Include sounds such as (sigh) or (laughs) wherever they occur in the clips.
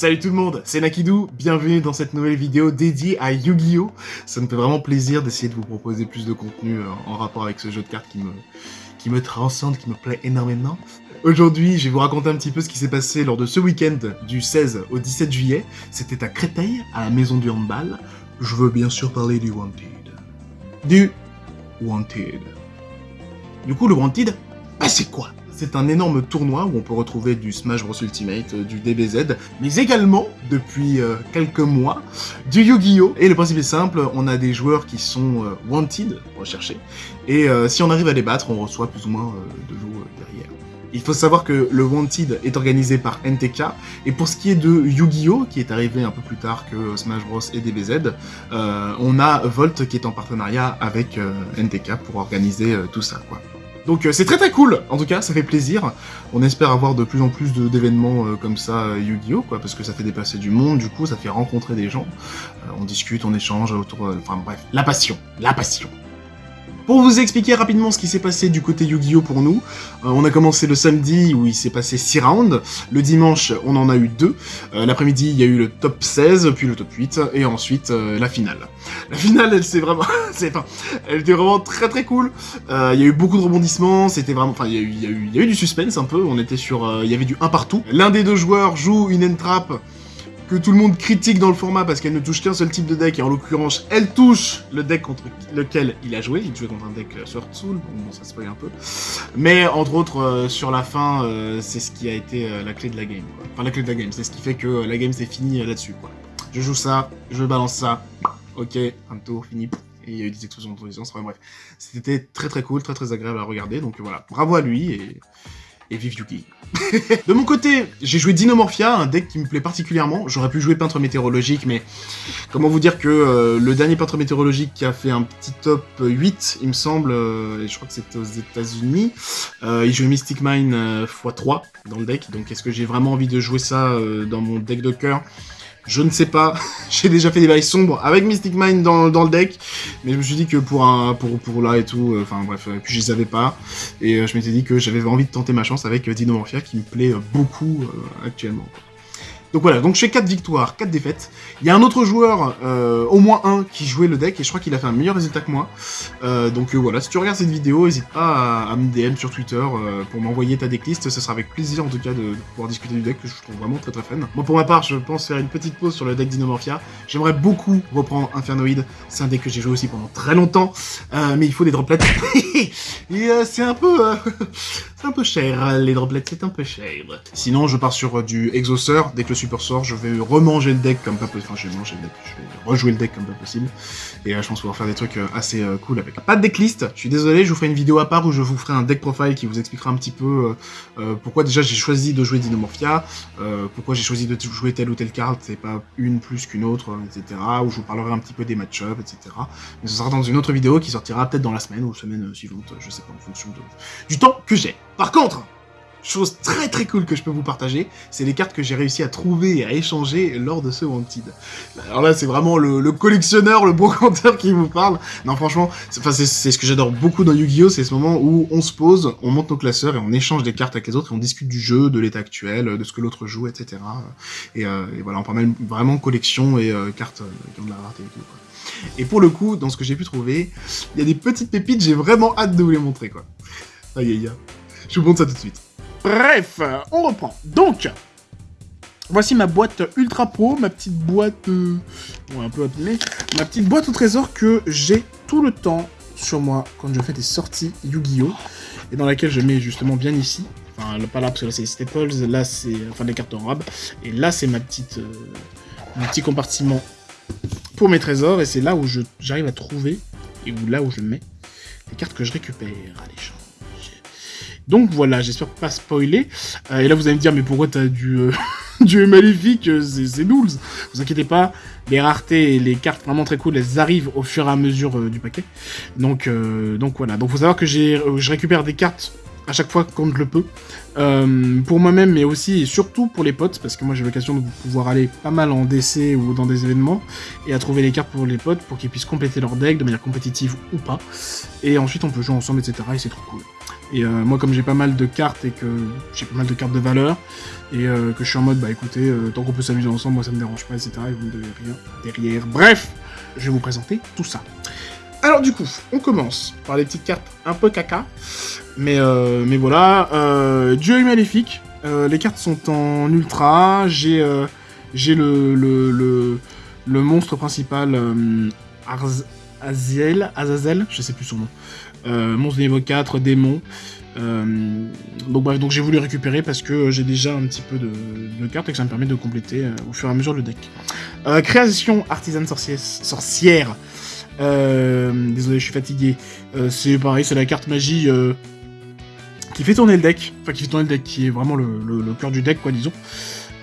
Salut tout le monde, c'est Nakidou, bienvenue dans cette nouvelle vidéo dédiée à Yu-Gi-Oh! Ça me fait vraiment plaisir d'essayer de vous proposer plus de contenu euh, en rapport avec ce jeu de cartes qui me, qui me transcende, qui me plaît énormément. Aujourd'hui, je vais vous raconter un petit peu ce qui s'est passé lors de ce week-end du 16 au 17 juillet. C'était à Créteil, à la maison du handball. Je veux bien sûr parler du Wanted. Du Wanted. Du coup, le Wanted, bah c'est quoi? C'est un énorme tournoi où on peut retrouver du Smash Bros Ultimate, euh, du DBZ, mais également, depuis euh, quelques mois, du Yu-Gi-Oh! Et le principe est simple, on a des joueurs qui sont euh, wanted, recherchés, et si on arrive à les battre, on reçoit plus ou moins de l'eau derrière. Il faut savoir que le Wanted est organisé par NTK, et pour ce qui est de Yu-Gi-Oh! qui est arrivé un peu plus tard que Smash Bros et DBZ, on a Volt qui est en partenariat avec NTK pour organiser tout ça, quoi. Donc euh, c'est très très cool, en tout cas, ça fait plaisir. On espère avoir de plus en plus d'événements euh, comme ça euh, Yu-Gi-Oh! quoi, parce que ça fait dépasser du monde, du coup ça fait rencontrer des gens. on discute, on échange autour... Enfin bref, la passion, la passion. Pour vous expliquer rapidement ce qui s'est passé du côté Yu-Gi-Oh pour nous, euh, on a commencé le samedi où il s'est passé 6 rounds, le dimanche on en a eu 2, euh, l'après-midi il y a eu le top 16, puis le top 8, et ensuite euh, la finale. La finale elle s'est vraiment... (laughs) enfin, elle était vraiment très très cool, il y a eu beaucoup de rebondissements, c'était vraiment... Enfin il y, a eu, il, y a eu, du suspense un peu, on était sur... il y avait du 1 partout. L'un des deux joueurs joue une entrap que tout le monde critique dans le format parce qu'elle ne touche qu'un seul type de deck, et en l'occurrence, elle touche le deck contre lequel il a joué. Il jouait contre un deck euh, Sword Soul, bon, ça se spoil un peu. Mais, entre autres, euh, sur la fin, euh, c'est ce qui a été la clé de la game. Enfin, la clé de la game, c'est ce qui fait que la game s'est finie là-dessus. Je joue ça, je balance ça, ok, un tour, fini, et il y a eu des explosions de enfin bref. C'était très très cool, très très agréable à regarder, donc voilà, bravo à lui, et et vive Yuki. (laughs) de mon côté, j'ai joué Dinomorphia, un deck qui me plaît particulièrement. J'aurais pu jouer Peintre Météorologique, mais comment vous dire que euh, le dernier Peintre Météorologique qui a fait un petit top 8, il me semble, euh, et je crois que c'était aux états unis euh, il jouait Mystic Mine x3 dans le deck, donc est-ce que j'ai vraiment envie de jouer ça dans mon deck de cœur? Je ne sais pas, (laughs) j'ai déjà fait des bails sombres avec Mystic Mind dans, le deck, mais je me suis dit que pour un pour, pour là et tout, euh, enfin bref, puis je les avais pas, et euh, je m'étais dit que j'avais envie de tenter ma chance avec euh, Dinomorphia qui me plaît beaucoup actuellement. Donc voilà, donc je fais 4 victoires, 4 défaites. Il y a un autre joueur, euh, au moins un, qui jouait le deck, et je crois qu'il a fait un meilleur résultat que moi. Euh, donc euh, voilà, si tu regardes cette vidéo, n'hésite pas à, me DM sur Twitter pour m'envoyer ta decklist, ce sera avec plaisir en tout cas de, pouvoir discuter du deck, que je trouve vraiment très très fun. Moi pour ma part, je pense faire une petite pause sur le deck Dinomorphia. J'aimerais beaucoup reprendre Infernoid, c'est un deck que j'ai joué aussi pendant très longtemps, mais il faut des droplets. (laughs) et c'est un peu... c'est un peu cher, les droplets, c'est un peu cher. Sinon, je pars sur du Exauceur, dès que le super sort, je vais remanger le deck comme pas possible. Enfin, je vais manger le deck, je vais rejouer le deck comme pas possible. Et euh, je pense pouvoir faire des trucs euh, assez euh, cool avec. Pas de decklist, je suis désolé, je vous ferai une vidéo à part où je vous ferai un deck profile qui vous expliquera un petit peu pourquoi déjà j'ai choisi de jouer Dinomorphia, pourquoi j'ai choisi de jouer telle ou telle carte, c'est pas une plus qu'une autre, etc. Où je vous parlerai un petit peu des match-ups, etc. Mais ce sera dans une autre vidéo qui sortira peut-être dans la semaine ou la semaine suivante, je sais pas, en fonction du temps que j'ai. Par contre, chose très très cool que je peux vous partager, c'est les cartes que j'ai réussi à trouver et à échanger lors de ce Wanted. Alors là, c'est vraiment le, collectionneur, le brocanteur (laughs) qui vous parle. Non, franchement, c'est ce que j'adore beaucoup dans Yu-Gi-Oh! C'est ce moment où on se pose, on monte nos classeurs et on échange des cartes avec les autres et on discute du jeu, de l'état actuel, de ce que l'autre joue, etc. Et, euh, et, voilà, on parle vraiment collection et euh, cartes euh, qui ont de la rareté et tout. Et pour le coup, dans ce que j'ai pu trouver, il y a des petites pépites, j'ai vraiment hâte de vous les montrer, quoi. Aïe aïe aïe. Je vous montre ça tout de suite. Bref, on reprend. Donc, voici ma boîte Ultra Pro, ma petite boîte... Euh, un peu abîmée. Ma petite boîte au trésor que j'ai tout le temps sur moi quand je fais des sorties Yu-Gi-Oh! Et dans laquelle je mets justement bien ici. Enfin, pas là, parce que là c'est les staples, là c'est... Enfin, les cartes en rab. Et là c'est ma petite... Euh, mon petit compartiment pour mes trésors. Et c'est là où j'arrive à trouver, et là où je mets les cartes que je récupère à l'échange. Donc voilà, j'espère pas spoiler. Euh, et là, vous allez me dire, mais pourquoi t'as du, euh, (laughs) du maléfique euh, C'est nulls. Vous inquiétez pas, les raretés et les cartes vraiment très cool, elles arrivent au fur et à mesure du paquet. Donc, donc voilà. Donc faut savoir que je récupère des cartes à chaque fois je le peux. pour moi-même, mais aussi et surtout pour les potes, parce que moi j'ai l'occasion de pouvoir aller pas mal en DC ou dans des événements, et à trouver les cartes pour les potes, pour qu'ils puissent compléter leur deck de manière compétitive ou pas. Et ensuite on peut jouer ensemble, etc. Et c'est trop cool. Et moi, comme j'ai pas mal de cartes et que j'ai pas mal de cartes de valeur, et que je suis en mode, bah écoutez, tant qu'on peut s'amuser ensemble, moi ça me dérange pas, etc. Et vous me devez rien derrière. Bref, je vais vous présenter tout ça. Alors du coup, on commence par les petites cartes un peu caca. Mais, euh, mais voilà, euh, Dieu est maléfique. Euh, les cartes sont en ultra. J'ai le, le, le, monstre principal, Azazel, Azazel, je sais plus son nom. Monstre de niveau 4, démon. donc bref, j'ai voulu récupérer parce que j'ai déjà un petit peu de, cartes et que ça me permet de compléter au fur et à mesure le deck. création artisane sorcière. désolé, je suis fatigué. c'est pareil, c'est la carte magie qui fait tourner le deck, enfin qui fait tourner le deck, qui est vraiment le, cœur du deck, quoi, disons.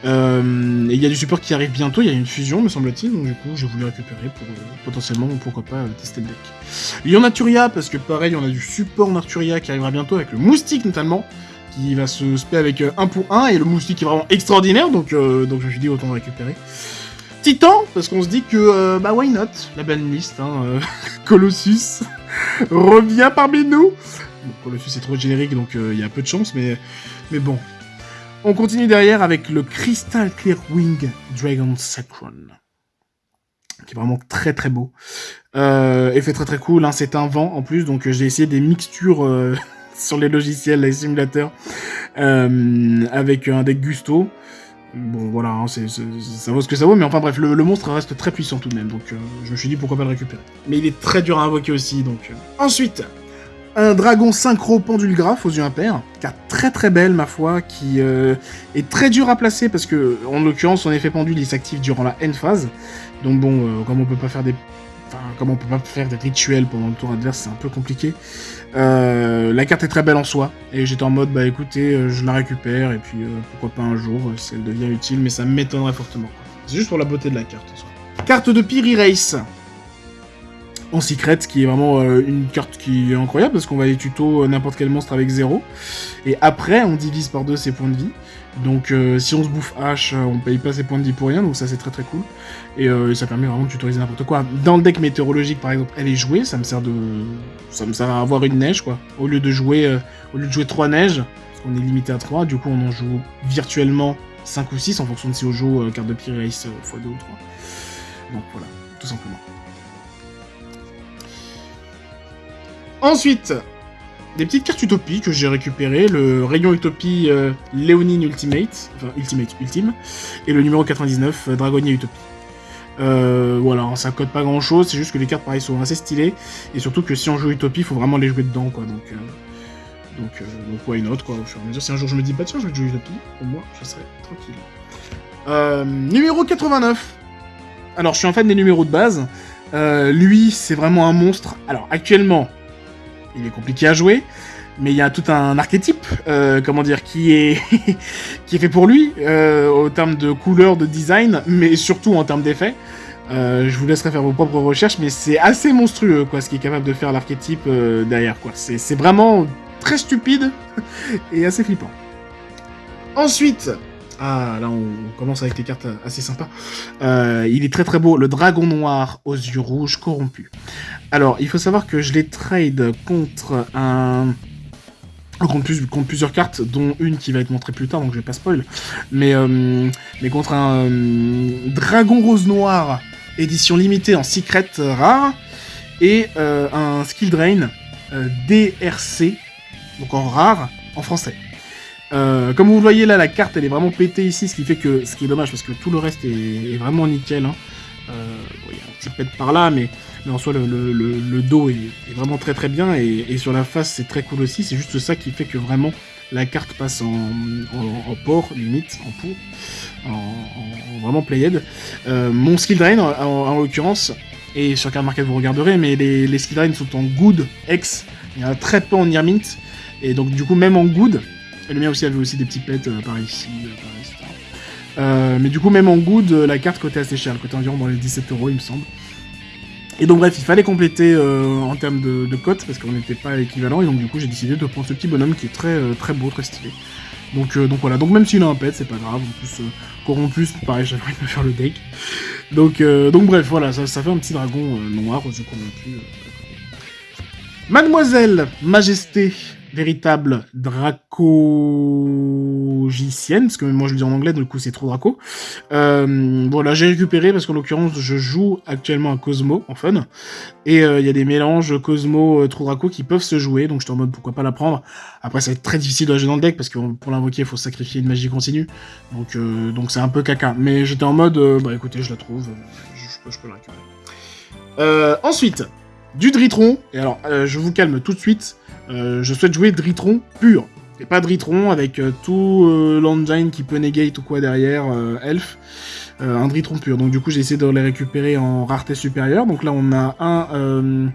Euh, et il y a du support qui arrive bientôt, il y a une fusion, me semble-t-il, donc du coup, j'ai voulu récupérer pour euh, potentiellement, pourquoi pas, euh, tester le deck. Lion Naturia, parce que pareil, on a du support Naturia qui arrivera bientôt, avec le Moustique notamment, qui va se spé avec 1 pour 1, et le Moustique est vraiment extraordinaire, donc, je me suis dit autant récupérer. Titan, parce qu'on se dit que, bah why not, la belle liste, hein, (laughs) Colossus revient parmi nous Colossus est trop générique, donc il y a peu de chance, mais bon. On continue derrière avec le Crystal Clear Wing Dragon Sacron. Qui est vraiment très très beau. Euh, effet très très cool, hein, c'est un vent en plus, donc euh, j'ai essayé des mixtures euh, (laughs) sur les logiciels, les simulateurs, avec un deck Gusto. Bon voilà, hein, ça vaut ce que ça vaut, mais enfin bref, le, monstre reste très puissant tout de même, donc je me suis dit pourquoi pas le récupérer. Mais il est très dur à invoquer aussi, donc... Ensuite, un dragon synchro pendule graphe aux yeux impairs, car très très belle ma foi, qui euh, est très dur à placer parce que, en l'occurrence, son effet pendule il s'active durant la end phase. Donc bon, euh, comme on peut pas faire des, comme on peut pas faire des rituels pendant le tour adverse, c'est un peu compliqué. Euh, la carte est très belle en soi, et j'étais en mode bah écoutez, je la récupère et puis pourquoi pas un jour si elle devient utile, mais ça m'étonnerait fortement. C'est juste pour la beauté de la carte. Carte de Piri Race en secret, qui est vraiment euh, une carte qui est incroyable, parce qu'on va aller tuto euh, n'importe quel monstre avec 0. Et après, on divise par 2 ses points de vie. Donc euh, si on se bouffe H, on paye pas ses points de vie pour rien, donc ça c'est très très cool. Et ça permet vraiment de tutoriser n'importe quoi. Dans le deck météorologique par exemple, elle est jouée, ça me sert de... ça me sert à avoir une neige quoi. Au lieu de jouer, au lieu de jouer 3 neiges, parce qu'on est limité à 3, du coup on en joue virtuellement 5 ou 6 en fonction de si on joue carte de Pyrrhus x2 ou 3. Donc voilà, tout simplement. Ensuite, des petites cartes Utopie que j'ai récupérées, le rayon Utopie euh, Léonine Ultimate, enfin Ultimate Ultime, et le numéro 99 euh, Utopie. Euh, voilà, ça code pas grand chose, c'est juste que les cartes pareil sont assez stylées, et surtout que si on joue Utopie, il faut vraiment les jouer dedans, quoi, donc... donc, donc why not, quoi, au fur et à mesure. Si un jour je me dis, bah tiens, je vais jouer Utopie, au moins, je serai tranquille. numéro 89 Alors, je suis un fan des numéros de base, lui, c'est vraiment un monstre. Alors, actuellement, il est compliqué à jouer, mais il y a tout un archétype, euh, comment dire, qui est (laughs) qui est fait pour lui, euh, au terme de couleur, de design, mais surtout en termes d'effet. Euh, je vous laisserai faire vos propres recherches, mais c'est assez monstrueux, quoi, ce qui est capable de faire l'archétype derrière, quoi. C'est vraiment très stupide (laughs) et assez flippant. Ensuite, ah, là, on commence avec des cartes assez sympas. Euh, il est très très beau, le dragon noir aux yeux rouges corrompus. Alors, il faut savoir que je l'ai trade contre un... Contre, plus, contre, plusieurs cartes, dont une qui va être montrée plus tard, donc je vais pas spoil. Mais, euh, contre un euh, Dragon Rose Noir, édition limitée en secret rare, et un Skill Drain DRC, donc en rare, en français. Euh, comme vous le voyez là, la carte elle est vraiment pétée ici, ce qui fait que, ce qui est dommage parce que tout le reste est, vraiment nickel. Hein. Euh, il y a un petit pet par là, mais, mais en soi le, dos est, vraiment très très bien et, sur la face c'est très cool aussi. C'est juste ça qui fait que vraiment la carte passe en, en, port, limite, en pour, en, vraiment played. Euh, mon skill drain en, l'occurrence, et sur carte market vous regarderez, mais les, les skill drain sont en good, X, il y en a très peu en near mint, et donc du coup même en good, et le mien aussi avait aussi des petits pets euh, par ici, euh, par ici. Euh, mais du coup, même en good, la carte coûtait assez cher. Elle coûtait environ dans les 17 euros, il me semble. Et donc bref, il fallait compléter en termes de, de cote, parce qu'on n'était pas équivalent, et donc du coup j'ai décidé de prendre ce petit bonhomme qui est très très beau, très stylé. Donc, donc voilà, donc même s'il a un pet, c'est pas grave, en plus, corrompu, pareil, j'avais envie de me faire le deck. Donc, donc bref, voilà, ça, ça, fait un petit dragon noir aux yeux corrompus. Mademoiselle Majesté véritable dracogicienne, parce que moi je le dis en anglais, du coup c'est trop draco. Euh, voilà, j'ai récupéré parce qu'en l'occurrence je joue actuellement à Cosmo en fun, et euh, il y a des mélanges Cosmo euh, trop draco qui peuvent se jouer, donc j'étais en mode pourquoi pas la prendre. Après ça va être très difficile de jouer dans le deck parce que pour l'invoquer il faut sacrifier une magie continue, donc donc c'est un peu caca. Mais j'étais en mode bah écoutez je la trouve, je, je peux la récupérer. ensuite, du Dritron, et alors je vous calme tout de suite. Euh, je souhaite jouer Dritron pur. Et pas Dritron avec euh, tout euh, l'engine qui peut negate ou quoi derrière, Elf. un Dritron pur. Donc du coup j'ai essayé de les récupérer en rareté supérieure. Donc là on a un...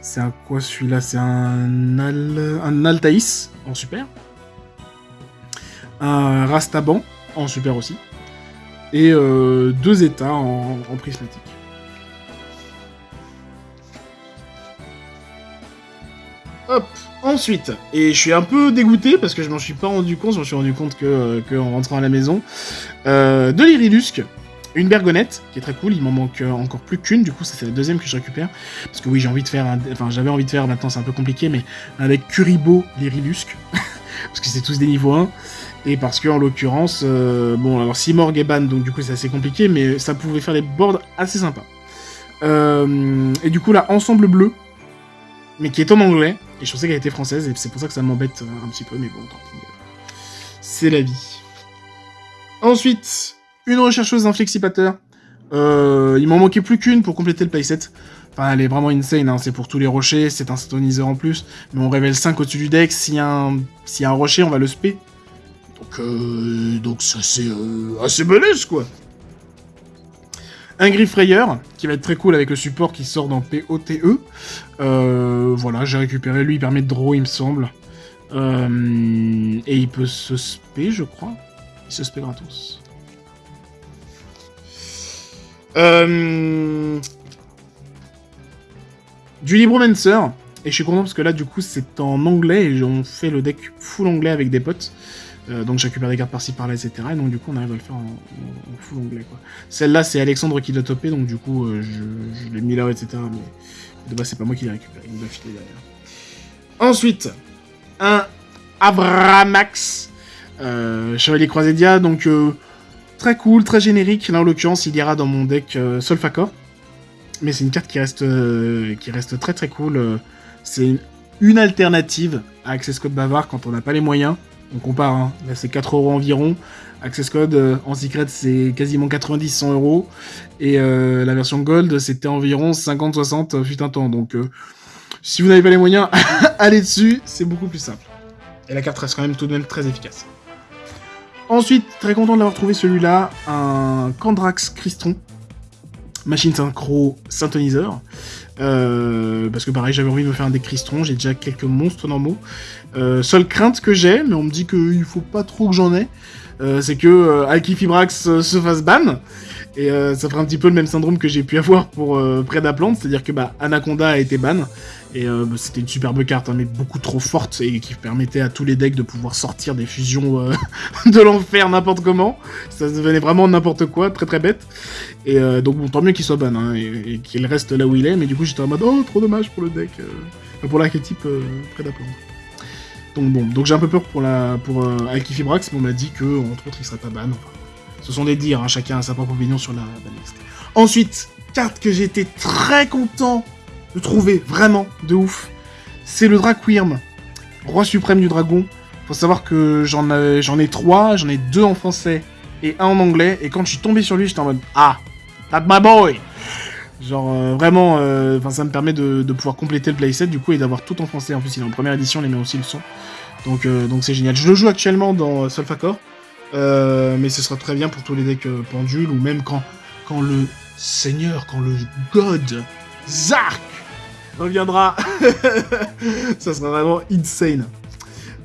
c'est un quoi celui-là? C'est un, Al... un Altaïs en super. Un Rastaban en super aussi. Et deux états en prismatique. Hop, ensuite, et je suis un peu dégoûté parce que je m'en suis pas rendu compte, je m'en suis rendu compte que, euh, en rentrant à la maison, euh, de l'Irilusque, une bergonnette, qui est très cool, il m'en manque euh, encore plus qu'une, du coup c'est la deuxième que je récupère, parce que oui j'ai envie de faire, enfin j'avais envie de faire, maintenant c'est un peu compliqué, mais avec Kuribo l'Irilusque, (laughs) parce que c'est tous des niveaux 1, et parce que en l'occurrence, bon alors Simorg est ban, donc du coup c'est assez compliqué, mais ça pouvait faire des boards assez sympas. et du coup là, Ensemble Bleu, mais qui est en anglais, et je pensais qu'elle était française, et c'est pour ça que ça m'embête euh, un petit peu, mais bon, tant pis. C'est la vie. Ensuite, une rechercheuse inflexipateur. Euh, il m'en manquait plus qu'une pour compléter le playset. Enfin, elle est vraiment insane, hein. c'est pour tous les rochers, c'est un stoniseur en plus, mais on révèle 5 au-dessus du deck, s'il y, a un... rocher, on va le spé. Donc, euh... donc ça c'est euh, assez balèze, quoi un Griff qui va être très cool avec le support qui sort dans POTE. Euh, voilà, j'ai récupéré, lui il permet de draw il me semble. Euh, et il peut se spé, je crois. Il se spé gratos. Euh... Du Libromancer. Et je suis content parce que là, du coup, c'est en anglais et on fait le deck full anglais avec des potes. Euh, donc j'ai récupéré des cartes par-ci par-là, etc. Et donc du coup on arrive à le faire en, full anglais. quoi. Celle-là c'est Alexandre qui l'a topé, donc du coup euh, je, l'ai mis là, etc. Mais de base c'est pas moi qui l'ai récupéré, il m'a filé derrière. Ensuite, un Abramax, euh, Chevalier Croisédia, donc très cool, très générique. Là en l'occurrence il ira dans mon deck Solfacor. Mais c'est une carte qui reste, qui reste très très cool. c'est une alternative à Access Code Bavard quand on n'a pas les moyens on compare, hein. là c'est 4 euros environ. Access Code euh, en secret c'est quasiment 90-100 euros. Et euh, la version Gold c'était environ 50-60 euh, fut un temps. Donc si vous n'avez pas les moyens, (laughs) allez dessus, c'est beaucoup plus simple. Et la carte reste quand même tout de même très efficace. Ensuite, très content d'avoir trouvé celui-là, un Candrax Cristron, machine synchro synthoniseur. Euh, parce que pareil, j'avais envie de me faire un deck Cristron, j'ai déjà quelques monstres normaux. Euh, seule crainte que j'ai, mais on me dit qu'il faut pas trop que j'en ai, euh, c'est que Alkifibrax euh, se fasse ban. Et ça ferait un petit peu le même syndrome que j'ai pu avoir pour Predaplant, c'est-à-dire que bah, Anaconda a été ban, et bah, c'était une superbe carte, hein, mais beaucoup trop forte, et qui permettait à tous les decks de pouvoir sortir des fusions (laughs) de l'enfer n'importe comment. Ça devenait vraiment n'importe quoi, très très bête. Et donc bon, tant mieux qu'il soit ban, hein, et, qu'il reste là où il est, mais du coup j'étais en mode « Oh, trop dommage pour le deck, pour l'archétype Predaplant ». Donc bon, donc j'ai un peu peur pour la pour euh, Alkifibrax, mais on m'a dit que entre autres il serait pas ban. Ce sont des dires, hein, chacun a sa propre opinion sur la banlist. Ensuite, carte que j'étais très content de trouver, vraiment, de ouf, c'est le Drakwyrm, roi suprême du dragon. Faut savoir que j'en ai trois, j'en ai deux en français et un en anglais, et quand je suis tombé sur lui, j'étais en mode « Ah, that's my boy !» Genre euh, vraiment, euh, ça me permet de, pouvoir compléter le playset du coup et d'avoir tout en français. En plus il est en première édition, il met aussi le son. Donc euh, donc c'est génial. Je le joue actuellement dans Solfacor, mais ce sera très bien pour tous les decks pendules ou même quand, quand le Seigneur, quand le God Zark reviendra. (laughs) ça sera vraiment insane.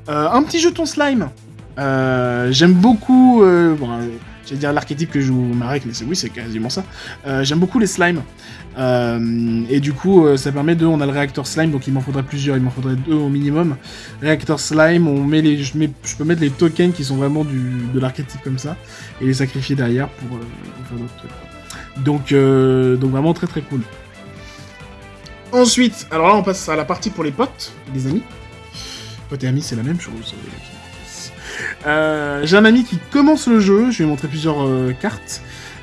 un petit jeton slime. J'aime beaucoup... J'allais dire l'archétype que joue Marek, mais oui, c'est quasiment ça. Euh, j'aime beaucoup les slimes. Euh, et du coup, euh, ça permet de... On a le réacteur slime, donc il m'en faudrait plusieurs, il m'en faudrait deux au minimum. Réacteur slime, on met les, je, mets, je peux mettre les tokens qui sont vraiment du, de l'archétype comme ça, et les sacrifier derrière pour, d'autres. Donc, donc vraiment très très cool. Ensuite, alors là on passe à la partie pour les potes, les amis. Pote et ami, c'est la même chose. Euh, j'ai un ami qui commence le jeu, je lui ai montré plusieurs euh, cartes,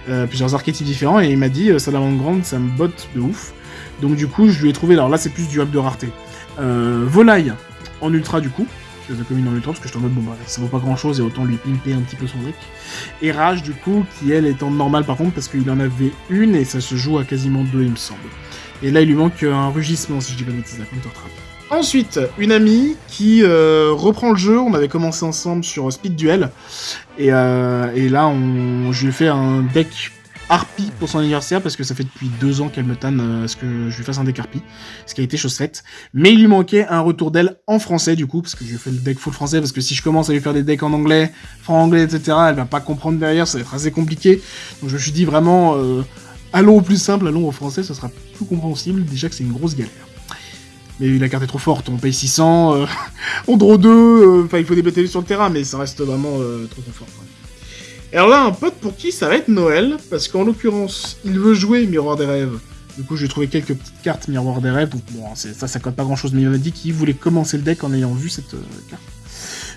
euh, plusieurs archétypes différents, et il m'a dit, Salamandre Grande, ça me botte de ouf. Donc du coup, je lui ai trouvé, alors là c'est plus du hub de rareté. Volaille en ultra du coup, je ai commis en ultra parce que je suis en mode bon bah ça vaut pas grand chose et autant lui pimper un petit peu son deck. Et Rage du coup, qui elle est en normal par contre parce qu'il en avait une et ça se joue à quasiment deux il me semble. Et là il lui manque un rugissement si je dis pas de bêtises, Counter Trap. Ensuite, une amie qui euh, reprend le jeu. On avait commencé ensemble sur Speed Duel. Et, euh, et là, on, je lui ai fait un deck Harpy pour son anniversaire parce que ça fait depuis deux ans qu'elle me tanne euh, à ce que je lui fasse un deck Harpy, ce qui a été chose faite. Mais il lui manquait un retour d'elle en français du coup, parce que je lui ai fait le deck full français, parce que si je commence à lui faire des decks en anglais, franc-anglais, etc., elle va pas comprendre derrière, ça va être assez compliqué. Donc je me suis dit vraiment, allons au plus simple, allons au français, ça sera plus compréhensible, déjà que c'est une grosse galère mais la carte est trop forte, on paye 600, euh, (laughs) on draw 2, euh, enfin il faut des sur le terrain, mais ça reste vraiment euh, trop trop fort. Et alors là, un pote pour qui ça va être Noël, parce qu'en l'occurrence, il veut jouer Miroir des Rêves. Du coup, j'ai trouvé quelques petites cartes Miroir des Rêves, donc bon, ça, ça cote pas grand chose, mais il m'a dit qu'il voulait commencer le deck en ayant vu cette carte.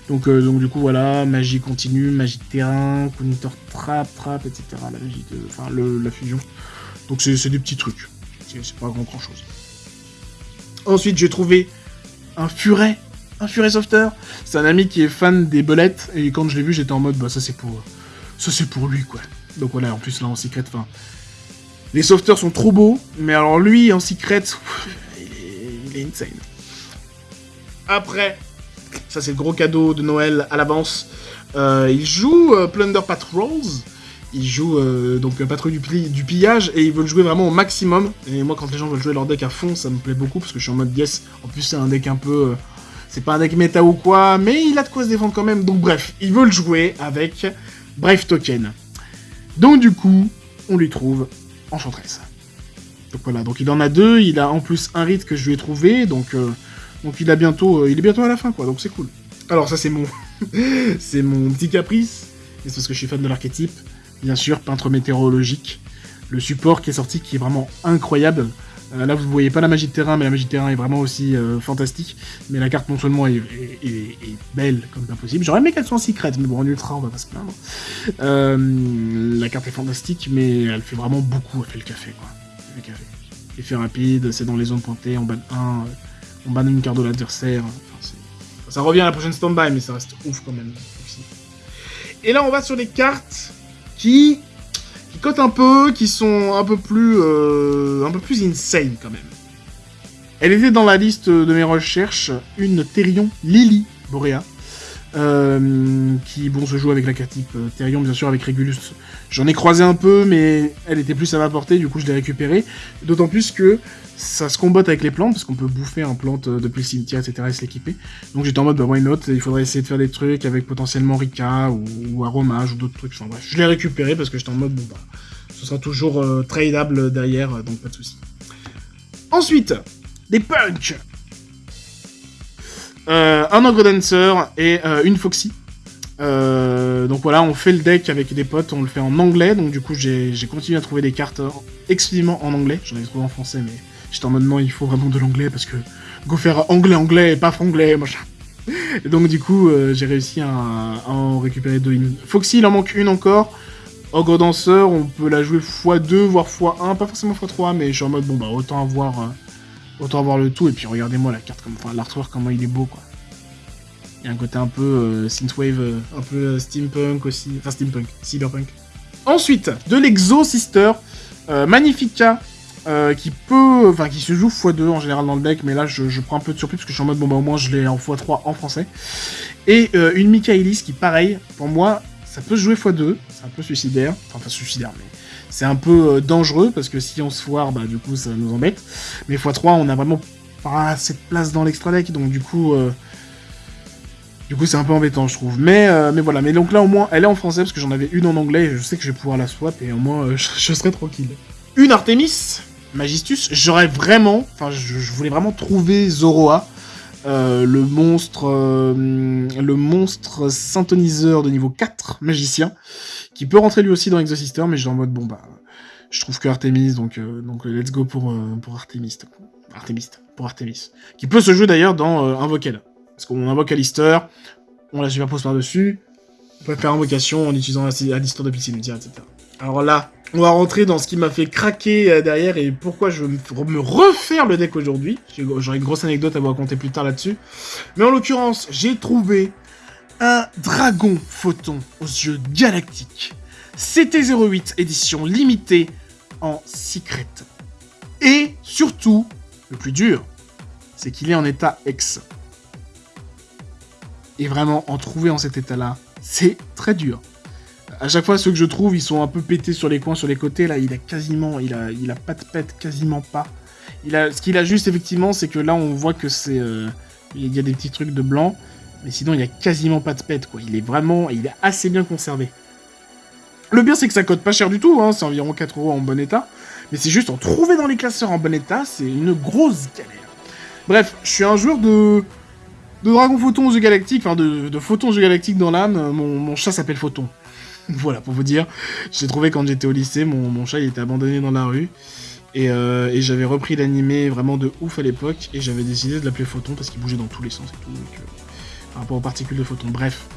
Donc, donc du coup, voilà, magie continue, magie de terrain, counter trap, trap, etc. La magie de... Enfin, la fusion. Donc c'est des petits trucs. C'est pas grand chose. Ensuite, j'ai trouvé un furet. Un furet softer. C'est un ami qui est fan des belettes. Et quand je l'ai vu, j'étais en mode, bah, ça c'est pour. Ça c'est pour lui, quoi. Donc voilà, en plus là en secret, enfin. Les softers sont trop beaux, mais alors lui en secret, il est, insane. Après, ça c'est le gros cadeau de Noël à l'avance. Euh, il joue euh, Plunder Patrols ils jouent euh, donc patrouille du, du, pillage et ils veulent jouer vraiment au maximum. Et moi, quand les gens veulent jouer leur deck à fond, ça me plaît beaucoup parce que je suis en mode yes. En plus, c'est un deck un peu. Euh, c'est pas un deck méta ou quoi, mais il a de quoi se défendre quand même. Donc, bref, ils veulent jouer avec Brave Token. Donc, du coup, on lui trouve Enchantress. Donc voilà, donc il en a deux. Il a en plus un rite que je lui ai trouvé. Donc, euh, il, a bientôt, il est bientôt à la fin, quoi. Donc, c'est cool. Alors, ça, c'est mon. (laughs) c'est mon petit caprice. C'est parce que je suis fan de l'archétype bien sûr, peintre météorologique. Le support qui est sorti qui est vraiment incroyable. Euh, là, vous ne voyez pas la magie de terrain, mais la magie de terrain est vraiment aussi euh, fantastique. Mais la carte, non seulement est, belle comme pas possible, j'aurais aimé qu'elle soit en secret, mais bon, en ultra, on va pas se plaindre. Euh, la carte est fantastique, mais elle fait vraiment beaucoup. Elle fait le café, quoi. Effet rapide, c'est dans les zones pointées, on banne un, on banne une carte de l'adversaire. ça revient à la prochaine stand-by, mais ça reste ouf quand même. Et là, on va sur les cartes qui, cotent un peu, qui sont un peu plus, euh, un peu plus insane quand même. Elle était dans la liste de mes recherches, une Therion Lily Borea, euh, qui bon se joue avec la carte type euh, Therion bien sûr avec Regulus. J'en ai croisé un peu, mais elle était plus à ma portée, du coup je l'ai récupérée. D'autant plus que ça se combatte avec les plantes, parce qu'on peut bouffer un plante euh, depuis le cimetière, etc. et se l'équiper. Donc j'étais en mode, bah why not? Il faudrait essayer de faire des trucs avec potentiellement Rika ou, Aromage ou d'autres trucs. Enfin bref, je l'ai récupéré parce que j'étais en mode, bon bah, ce sera toujours euh, tradable derrière, donc pas de soucis. Ensuite, des punch Un Ogre Dancer et une Foxy. donc voilà, on fait le deck avec des potes, on le fait en anglais, donc du coup j'ai continué à trouver des cartes exclusivement en anglais, j'en avais trouvé en français mais J'étais en mode non, il faut vraiment de l'anglais parce que go faire anglais-anglais et pas franglais, machin. Et donc du coup, euh, j'ai réussi à, en récupérer deux. Foxy, il en manque une encore. Ogre Danseur, on peut la jouer x2, voire x1, pas forcément x3, mais je suis en mode, bon bah autant avoir, euh, autant avoir le tout, et puis regardez-moi la carte, comme, enfin l'artwork, comment il est beau, quoi. Il y a un côté un peu euh, synthwave, un peu steampunk aussi, enfin steampunk, cyberpunk. Ensuite, de l'Exo Sister, Magnifica, euh, qui peut, enfin qui se joue x2 en général dans le deck, mais là je, prends un peu de surprise parce que je suis en mode bon bah au moins je l'ai en x3 en français. Et euh, une Michaelis qui pareil, pour moi ça peut se jouer x2, c'est un peu suicidaire, enfin pas suicidaire mais c'est un peu euh, dangereux parce que si on se foire bah du coup ça nous embête. Mais x3 on a vraiment pas assez de place dans l'extra deck donc du coup du coup, c'est un peu embêtant, je trouve. Mais, mais voilà. Mais donc là, au moins, elle est en français parce que j'en avais une en anglais. Et je sais que je vais pouvoir la swap et au moins, (laughs) je, je serai tranquille. Une Artemis Magistus, j'aurais vraiment, enfin, je, voulais vraiment trouver Zoroa, euh, le monstre, euh, le monstre synthoniseur de niveau 4, magicien, qui peut rentrer lui aussi dans Exosister, mais j'ai en mode, bon bah, je trouve que Artemis, donc, euh, donc let's go pour, pour Artemis, Artemis, pour Artemis, qui peut se jouer d'ailleurs dans Invoqued. Parce qu'on invoque Alistair, on la superpose par-dessus, on peut faire invocation en utilisant Alistair de Pixie etc. Alors là, on va rentrer dans ce qui m'a fait craquer euh, derrière et pourquoi je veux me refaire le deck aujourd'hui. J'aurai une grosse anecdote à vous raconter plus tard là-dessus. Mais en l'occurrence, j'ai trouvé un dragon photon aux yeux galactiques. CT08 édition limitée en secret. Et surtout, le plus dur, c'est qu'il est en état X. Et vraiment, en trouver en cet état-là, c'est très dur. À chaque fois, ceux que je trouve, ils sont un peu pétés sur les coins, sur les côtés. Là, il a quasiment, il a, il a pas de pète, quasiment pas. Il a, ce qu'il a juste, effectivement, c'est que là, on voit que c'est... Euh, il y a des petits trucs de blanc. Mais sinon, il a quasiment pas de pète, quoi. Il est vraiment... Il est assez bien conservé. Le bien, c'est que ça coûte pas cher du tout, hein. C'est environ 4 euros en bon état. Mais c'est juste en trouver dans les classeurs en bon état, c'est une grosse galère. Bref, je suis un joueur de... De Dragon Photon aux galactiques, enfin de, de Photon aux galactiques dans l'âme, mon, mon chat s'appelle Photon. (laughs) voilà, pour vous dire. J'ai trouvé quand j'étais au lycée, mon, chat il était abandonné dans la rue. Euh, et, j'avais repris l'animé vraiment de ouf à l'époque. Et j'avais décidé de l'appeler Photon parce qu'il bougeait dans tous les sens et tout. Euh, par rapport aux particules de Photon. Bref,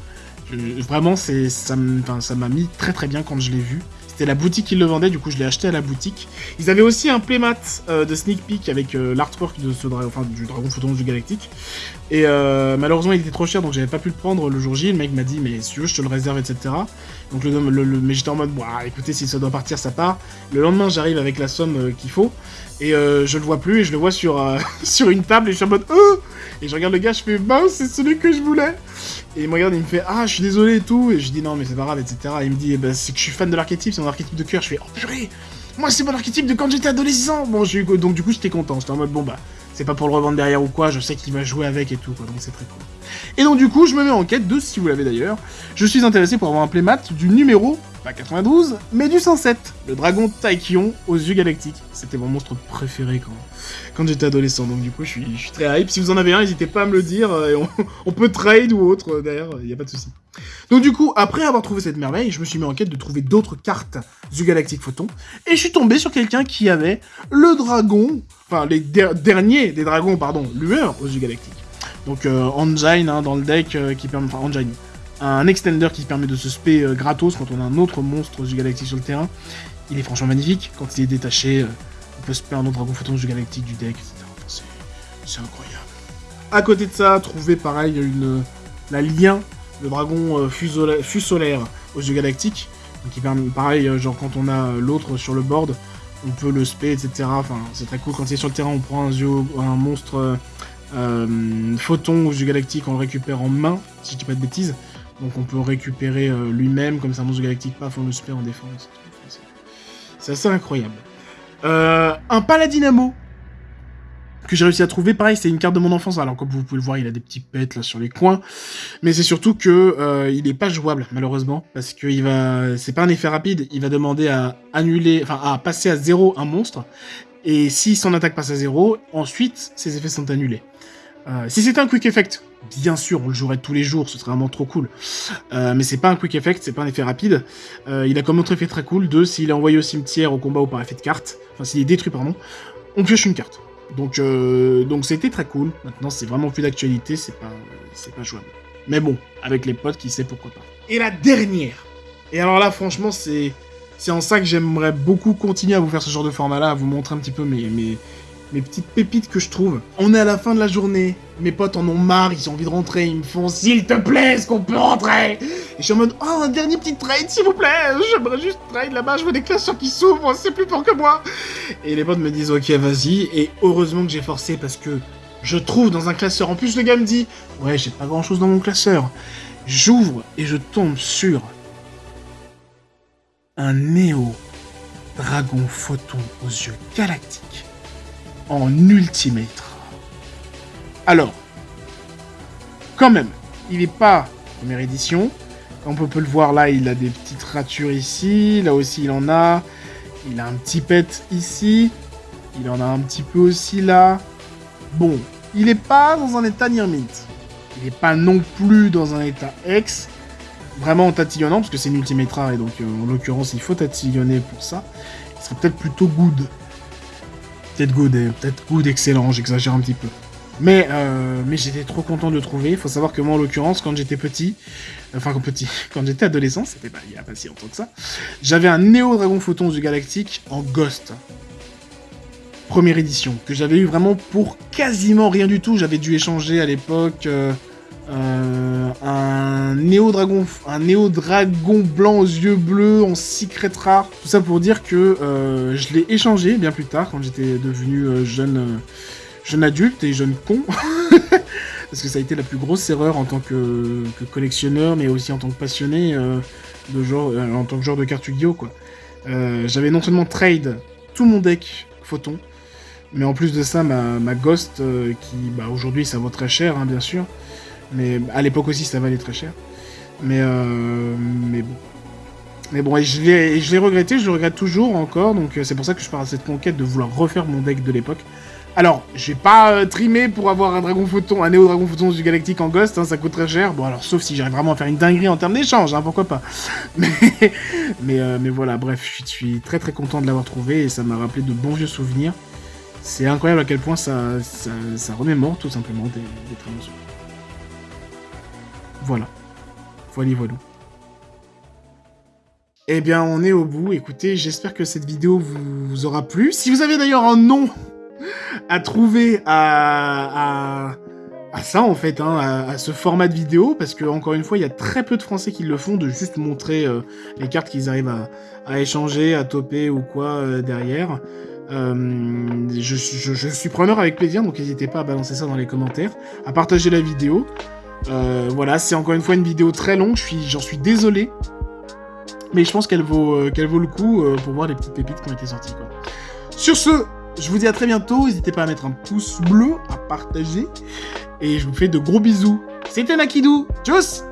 vraiment, ça m'a mis très très bien quand je l'ai vu. C'était la boutique qui le vendait, du coup je l'ai acheté à la boutique. Ils avaient aussi un playmat euh, de sneak peek avec l'artwork du dragon photon du galactique. Et euh, malheureusement il était trop cher donc j'avais pas pu le prendre le jour J. Le mec m'a dit mais si tu veux je te le réserve etc. Donc le, mais j'étais en mode écoutez si ça doit partir ça part. Le lendemain j'arrive avec la somme qu'il faut et je le vois plus et je le vois sur, (laughs) sur une table et je suis en mode oh et je regarde le gars je fais bah c'est celui que je voulais. Et il me regarde, il me fait Ah, je suis désolé et tout. Et je dis Non, mais c'est pas grave, etc. Et il me dit eh ben, C'est que je suis fan de l'archétype, c'est mon archétype de cœur. Je fais Oh purée Moi, c'est mon archétype de quand j'étais adolescent Bon, donc du coup, j'étais content. J'étais en mode Bon, bah, c'est pas pour le revendre derrière ou quoi, je sais qu'il va jouer avec et tout, quoi. Donc c'est très cool. Et donc, du coup, je me mets en quête de, si vous l'avez d'ailleurs, je suis intéressé pour avoir un playmat du numéro pas 92, mais du 107, le dragon Taikion aux yeux galactiques. C'était mon monstre préféré quand, quand j'étais adolescent, donc du coup je suis, très hype. Si vous en avez un, n'hésitez pas à me le dire, euh, (laughs) on, peut trade ou autre, euh, d'ailleurs, il n'y a pas de souci. Donc du coup, après avoir trouvé cette merveille, je me suis mis en quête de trouver d'autres cartes du Galactic Photon, et je suis tombé sur quelqu'un qui avait le dragon, enfin les derniers des dragons, pardon, lueur aux yeux galactiques. Donc euh, Engine hein, dans le deck qui permet, enfin Engine, un extender qui permet de se spé euh, gratos quand on a un autre monstre du galactique sur le terrain. Il est franchement magnifique. Quand il est détaché, euh, on peut spé un autre dragon photon du galactique du deck, etc. c'est incroyable. À côté de ça, trouver pareil la lien, le dragon euh, fus solaire aux yeux galactiques. permet, pareil, genre quand on a l'autre sur le board, on peut le spé, etc. Enfin, c'est très cool. Quand il est sur le terrain, on prend un, un monstre photon aux yeux galactiques, on le récupère en main, si je dis pas de bêtises. Donc on peut récupérer euh, lui-même, comme ça, monstre galactique, paf, on le spé en défense. C'est assez incroyable. Euh, un paladinamo que j'ai réussi à trouver, pareil, c'est une carte de mon enfance. Alors comme vous pouvez le voir, il a des petits pets là sur les coins, mais c'est surtout que euh, il est pas jouable malheureusement parce que c'est pas un effet rapide, il va demander à annuler, enfin à passer à zéro un monstre, et si son attaque passe à zéro, ensuite ses effets sont annulés. Euh, si c'était un quick effect, bien sûr, on le jouerait tous les jours, ce serait vraiment trop cool. Euh, mais c'est pas un quick effect, c'est pas un effet rapide. Euh, il a comme autre effet très cool de s'il est envoyé au cimetière, au combat ou par effet de carte, enfin s'il est détruit, pardon, on pioche une carte. Donc c'était très cool. Maintenant, c'est vraiment plus d'actualité, c'est pas, pas jouable. Mais bon, avec les potes, qui sait pourquoi pas. Et la dernière Et alors là, franchement, c'est... C'est en ça que j'aimerais beaucoup continuer à vous faire ce genre de format-là, à vous montrer un petit peu mes, mes, mes petites pépites que je trouve. On est à la fin de la journée, mes potes en ont marre, ils ont envie de rentrer, ils me font « S'il te plaît, est-ce qu'on peut rentrer ?» Et je suis en mode « Oh, un dernier petit trade, s'il vous plaît J'aimerais juste trade là-bas, je vois des classeurs qui s'ouvrent, c'est plus fort que moi !» Et les potes me disent « Ok, vas-y. » Et heureusement que j'ai forcé parce que je trouve dans un classeur, en plus le gars me dit « Ouais, j'ai pas grand-chose dans mon classeur. » J'ouvre et je tombe sur un Néo Dragon Photon aux yeux galactiques en Ultimate. Alors, quand même, il n'est pas première édition. On peut le voir là, il a des petites ratures ici. Là aussi, il en a. Il a un petit pet ici. Il en a un petit peu aussi là. Bon, il n'est pas dans un état near Il n'est pas non plus dans un état X. Vraiment tatillonnant, parce que c'est une ultimate et donc euh, en l'occurrence, il faut tatillonner pour ça. Il serait peut-être plutôt good. Peut-être good, peut-être good excellent, j'exagère un petit peu. Mais, euh, mais j'étais trop content de trouver. Il faut savoir que moi, en l'occurrence, quand j'étais petit, enfin quand petit, (laughs) quand j'étais adolescent, c'était pas il a pas si longtemps que ça, j'avais un Néo Dragon Photon du Galactique en Ghost. Première édition, que j'avais eu vraiment pour quasiment rien du tout. J'avais dû échanger à l'époque euh, euh, un Néo Dragon, un Néo Dragon blanc aux yeux bleus en secret rare. Tout ça pour dire que je l'ai échangé bien plus tard quand j'étais devenu jeune jeune adulte et jeune con. (laughs) Parce que ça a été la plus grosse erreur en tant que, collectionneur, mais aussi en tant que passionné euh, de genre, euh, en tant que joueur de cartes quoi. Euh, j'avais non seulement trade tout mon deck photon, mais en plus de ça, ma, Ghost, qui bah, aujourd'hui ça vaut très cher, hein, bien sûr, mais à l'époque aussi ça valait très cher. Mais, mais bon. Mais bon, et je l'ai regretté, je le regrette toujours encore, donc c'est pour ça que je pars à cette conquête de vouloir refaire mon deck de l'époque. Alors, j'ai pas euh, trimé pour avoir un dragon photon, un néo dragon photon du galactique en ghost, hein, ça coûte très cher. Bon alors, sauf si j'arrive vraiment à faire une dinguerie en termes d'échange, hein, pourquoi pas. (laughs) Mais, euh, mais voilà, bref, je suis très très content de l'avoir trouvé et ça m'a rappelé de bons vieux souvenirs. C'est incroyable à quel point ça, ça, remémore tout simplement des, des très bons Voilà. Voilà, voilà. Eh bien, on est au bout. Écoutez, j'espère que cette vidéo vous aura plu. Si vous avez d'ailleurs un nom à trouver à, ça, en fait, hein, à, ce format de vidéo, parce que, encore une fois, il y a très peu de Français qui le font, de juste montrer euh, les cartes qu'ils arrivent à, échanger, à toper ou quoi euh, derrière. Euh, je, je, suis preneur avec plaisir, donc n'hésitez pas à balancer ça dans les commentaires, à partager la vidéo. Voilà, c'est encore une fois une vidéo très longue, j'en suis, suis désolé, mais je pense qu'elle vaut, qu'elle vaut le coup pour voir les petites pépites qui ont été sorties. Sur ce, je vous dis à très bientôt. N'hésitez pas à mettre un pouce bleu, à partager. Et je vous fais de gros bisous. C'était Nakidou. Tchuss